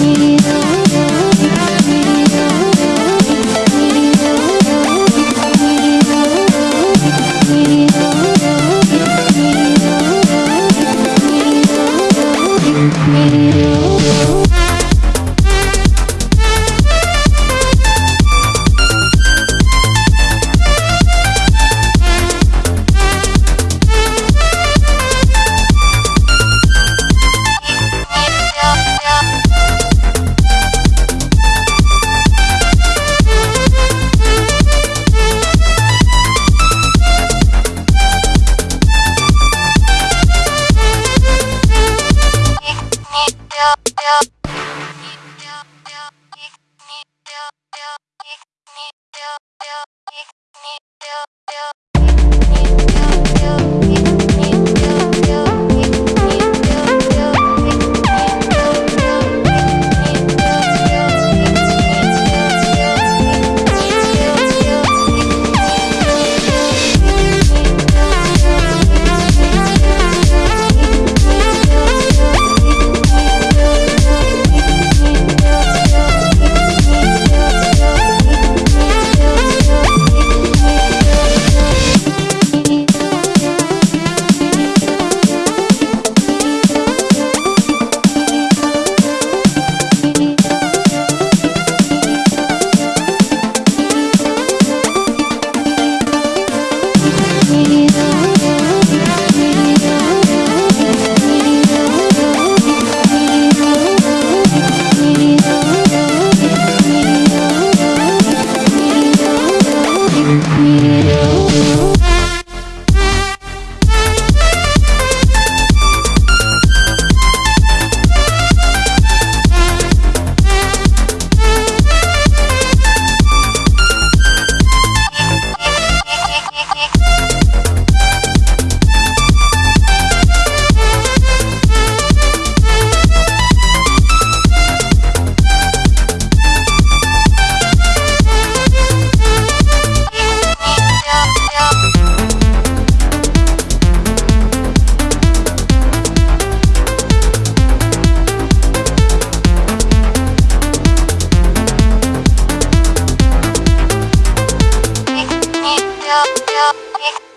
me. yeah. you. You.